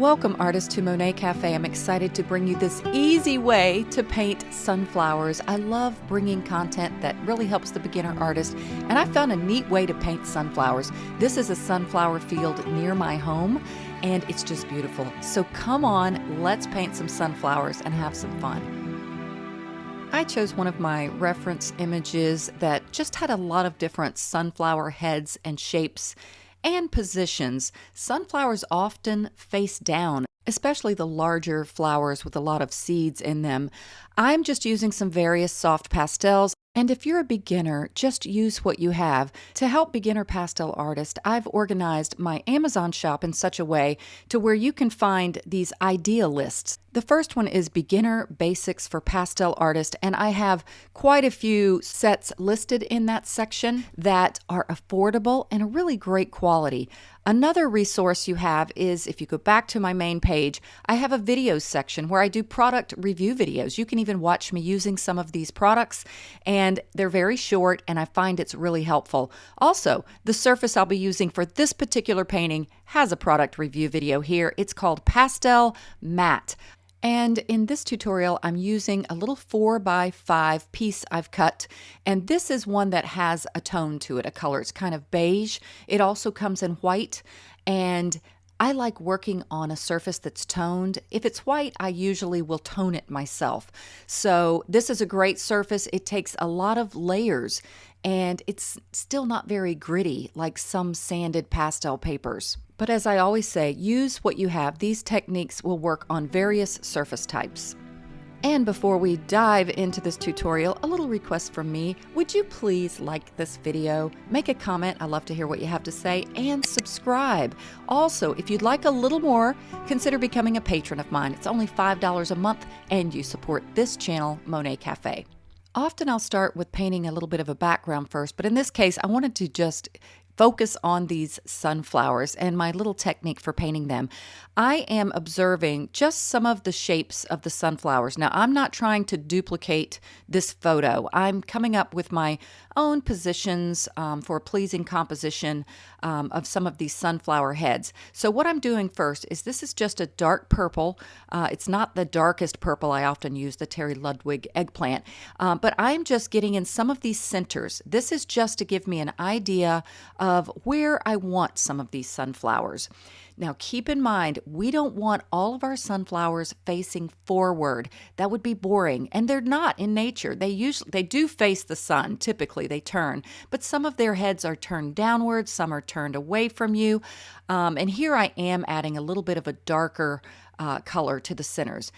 Welcome, artists, to Monet Cafe. I'm excited to bring you this easy way to paint sunflowers. I love bringing content that really helps the beginner artist, and I found a neat way to paint sunflowers. This is a sunflower field near my home, and it's just beautiful. So come on, let's paint some sunflowers and have some fun. I chose one of my reference images that just had a lot of different sunflower heads and shapes and positions, sunflowers often face down, especially the larger flowers with a lot of seeds in them. I'm just using some various soft pastels. And if you're a beginner, just use what you have. To help beginner pastel artists, I've organized my Amazon shop in such a way to where you can find these idea lists. The first one is Beginner Basics for Pastel Artists, and I have quite a few sets listed in that section that are affordable and a really great quality. Another resource you have is if you go back to my main page, I have a videos section where I do product review videos. You can even watch me using some of these products, and they're very short, and I find it's really helpful. Also, the surface I'll be using for this particular painting has a product review video here. It's called Pastel Matte. And in this tutorial, I'm using a little 4 by 5 piece I've cut. And this is one that has a tone to it, a color. It's kind of beige. It also comes in white. And I like working on a surface that's toned. If it's white, I usually will tone it myself. So this is a great surface. It takes a lot of layers and it's still not very gritty like some sanded pastel papers. But as I always say, use what you have. These techniques will work on various surface types. And before we dive into this tutorial, a little request from me. Would you please like this video, make a comment, I love to hear what you have to say, and subscribe. Also, if you'd like a little more, consider becoming a patron of mine. It's only $5 a month, and you support this channel, Monet Cafe. Often I'll start with painting a little bit of a background first, but in this case, I wanted to just focus on these sunflowers and my little technique for painting them. I am observing just some of the shapes of the sunflowers. Now, I'm not trying to duplicate this photo. I'm coming up with my own positions um, for a pleasing composition um, of some of these sunflower heads. So what I'm doing first is this is just a dark purple. Uh, it's not the darkest purple I often use, the Terry Ludwig eggplant, um, but I'm just getting in some of these centers. This is just to give me an idea of where I want some of these sunflowers. Now, keep in mind, we don't want all of our sunflowers facing forward. That would be boring, and they're not in nature. They usually they do face the sun. Typically, they turn, but some of their heads are turned downward. Some are turned away from you. Um, and here I am adding a little bit of a darker uh, color to the centers.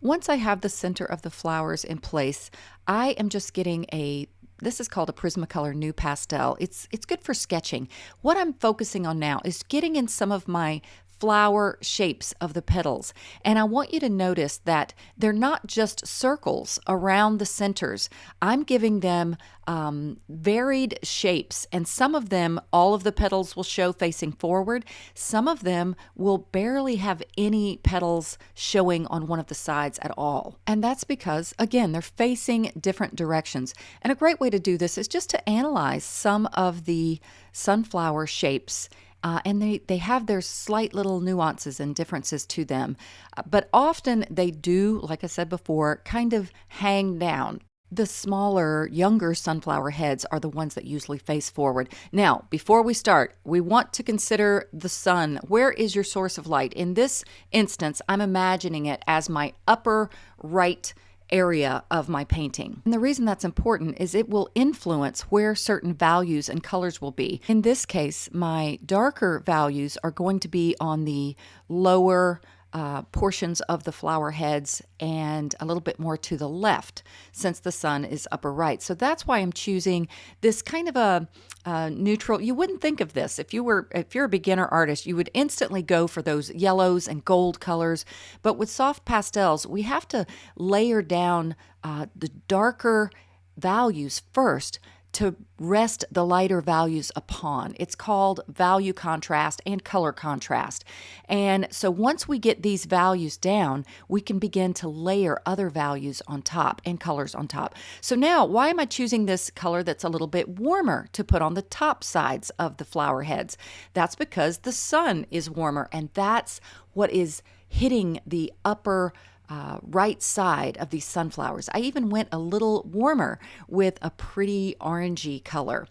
Once I have the center of the flowers in place, I am just getting a this is called a Prismacolor NuPastel. It's it's good for sketching. What I'm focusing on now is getting in some of my flower shapes of the petals. And I want you to notice that they're not just circles around the centers. I'm giving them um, varied shapes, and some of them, all of the petals will show facing forward. Some of them will barely have any petals showing on one of the sides at all. And that's because, again, they're facing different directions. And a great way to do this is just to analyze some of the sunflower shapes uh, and they, they have their slight little nuances and differences to them. Uh, but often they do, like I said before, kind of hang down. The smaller, younger sunflower heads are the ones that usually face forward. Now, before we start, we want to consider the sun. Where is your source of light? In this instance, I'm imagining it as my upper right area of my painting. And the reason that's important is it will influence where certain values and colors will be. In this case, my darker values are going to be on the lower uh, portions of the flower heads and a little bit more to the left since the sun is upper right. So that's why I'm choosing this kind of a, a neutral. You wouldn't think of this if you were if you're a beginner artist, you would instantly go for those yellows and gold colors. But with soft pastels, we have to layer down uh, the darker values first to rest the lighter values upon. It's called value contrast and color contrast. And so once we get these values down, we can begin to layer other values on top and colors on top. So now, why am I choosing this color that's a little bit warmer to put on the top sides of the flower heads? That's because the sun is warmer and that's what is hitting the upper uh, right side of these sunflowers. I even went a little warmer with a pretty orangey color.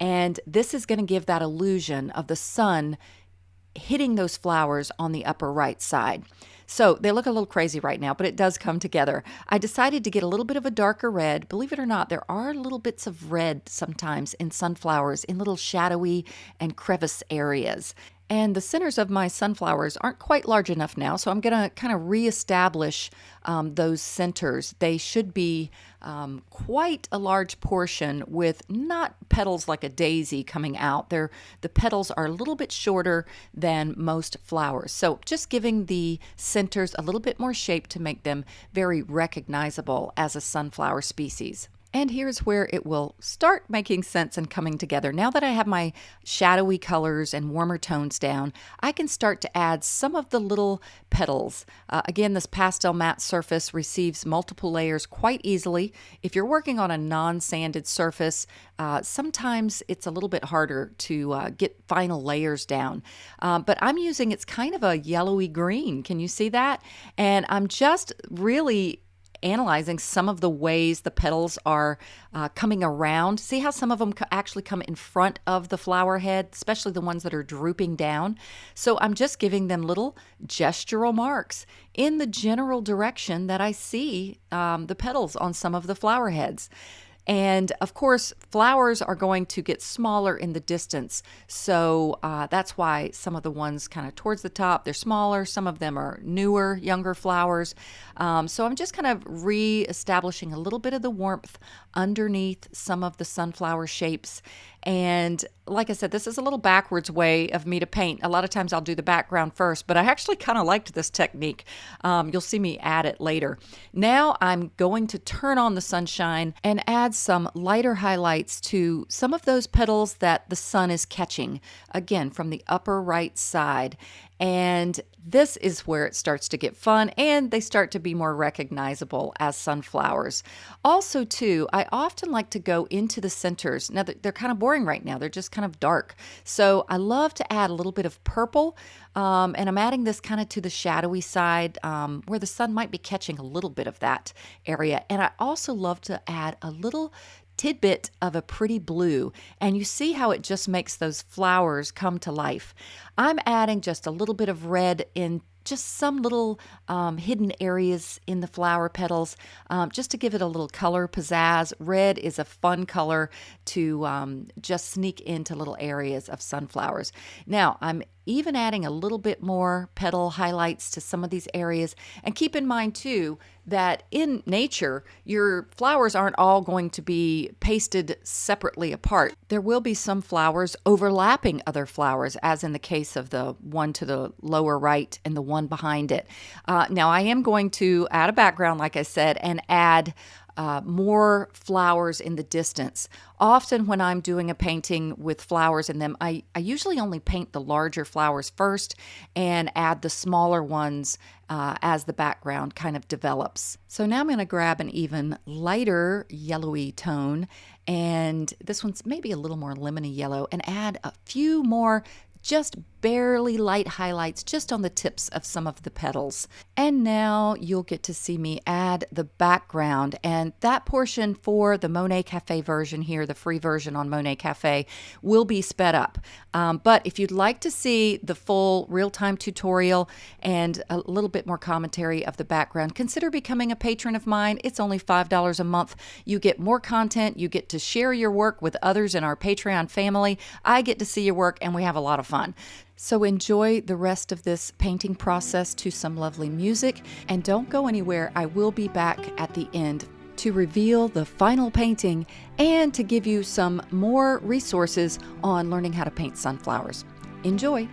And this is going to give that illusion of the sun hitting those flowers on the upper right side. So they look a little crazy right now, but it does come together. I decided to get a little bit of a darker red. Believe it or not, there are little bits of red sometimes in sunflowers in little shadowy and crevice areas. And the centers of my sunflowers aren't quite large enough now, so I'm going to kind of reestablish um, those centers. They should be um, quite a large portion with not petals like a daisy coming out. They're, the petals are a little bit shorter than most flowers. So just giving the centers a little bit more shape to make them very recognizable as a sunflower species. And here's where it will start making sense and coming together. Now that I have my shadowy colors and warmer tones down, I can start to add some of the little petals. Uh, again, this Pastelmat surface receives multiple layers quite easily. If you're working on a non-sanded surface, uh, sometimes it's a little bit harder to uh, get final layers down. Um, but I'm using, it's kind of a yellowy green. Can you see that? And I'm just really analyzing some of the ways the petals are uh, coming around. See how some of them actually come in front of the flower head, especially the ones that are drooping down. So I'm just giving them little gestural marks in the general direction that I see um, the petals on some of the flower heads. And of course, flowers are going to get smaller in the distance. So uh, that's why some of the ones kind of towards the top, they're smaller. Some of them are newer, younger flowers. Um, so I'm just kind of re-establishing a little bit of the warmth underneath some of the sunflower shapes. And like I said, this is a little backwards way of me to paint. A lot of times I'll do the background first, but I actually kind of liked this technique. Um, you'll see me add it later. Now I'm going to turn on the sunshine and add some lighter highlights to some of those petals that the sun is catching, again, from the upper right side. And this is where it starts to get fun and they start to be more recognizable as sunflowers. Also, too, I often like to go into the centers. Now, they're kind of boring right now, they're just kind of dark. So, I love to add a little bit of purple. Um, and I'm adding this kind of to the shadowy side um, where the sun might be catching a little bit of that area. And I also love to add a little tidbit of a pretty blue and you see how it just makes those flowers come to life. I'm adding just a little bit of red in just some little um, hidden areas in the flower petals um, just to give it a little color pizzazz. Red is a fun color to um, just sneak into little areas of sunflowers. Now, I'm even adding a little bit more petal highlights to some of these areas. And keep in mind, too, that in nature, your flowers aren't all going to be pasted separately apart. There will be some flowers overlapping other flowers, as in the case of the one to the lower right and the one behind it. Uh, now, I am going to add a background, like I said, and add uh, more flowers in the distance. Often, when I'm doing a painting with flowers in them, I, I usually only paint the larger flowers first and add the smaller ones uh, as the background kind of develops. So now I'm going to grab an even lighter yellowy tone, and this one's maybe a little more lemony yellow, and add a few more just barely light highlights just on the tips of some of the petals. And now you'll get to see me add the background and that portion for the Monet Cafe version here, the free version on Monet Cafe, will be sped up. Um, but if you'd like to see the full real-time tutorial and a little bit more commentary of the background, consider becoming a patron of mine. It's only $5 a month. You get more content. You get to share your work with others in our Patreon family. I get to see your work and we have a lot of fun fun. So enjoy the rest of this painting process to some lovely music and don't go anywhere. I will be back at the end to reveal the final painting and to give you some more resources on learning how to paint sunflowers. Enjoy!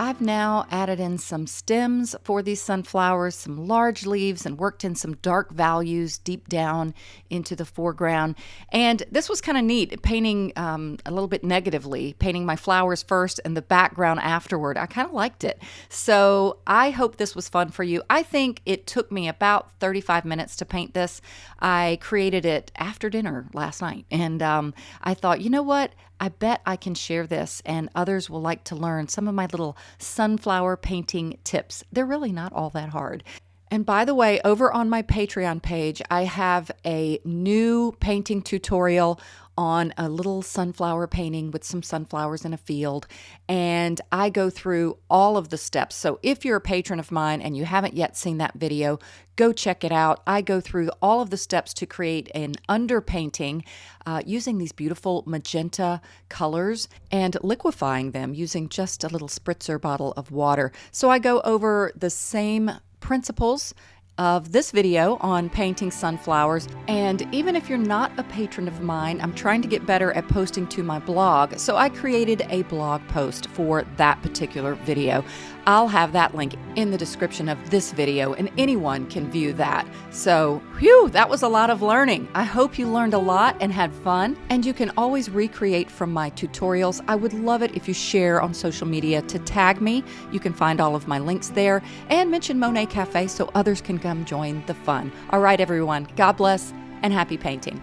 I've now added in some stems for these sunflowers, some large leaves, and worked in some dark values deep down into the foreground. And this was kind of neat, painting um, a little bit negatively, painting my flowers first and the background afterward. I kind of liked it. So I hope this was fun for you. I think it took me about 35 minutes to paint this. I created it after dinner last night. And um, I thought, you know what? I bet I can share this and others will like to learn some of my little sunflower painting tips. They're really not all that hard. And by the way, over on my Patreon page, I have a new painting tutorial on a little sunflower painting with some sunflowers in a field. And I go through all of the steps. So if you're a patron of mine and you haven't yet seen that video, go check it out. I go through all of the steps to create an underpainting uh, using these beautiful magenta colors and liquefying them using just a little spritzer bottle of water. So I go over the same principles of this video on painting sunflowers. And even if you're not a patron of mine, I'm trying to get better at posting to my blog. So I created a blog post for that particular video. I'll have that link in the description of this video, and anyone can view that. So, whew, that was a lot of learning. I hope you learned a lot and had fun. And you can always recreate from my tutorials. I would love it if you share on social media to tag me. You can find all of my links there and mention Monet Cafe so others can come join the fun. All right, everyone, God bless and happy painting.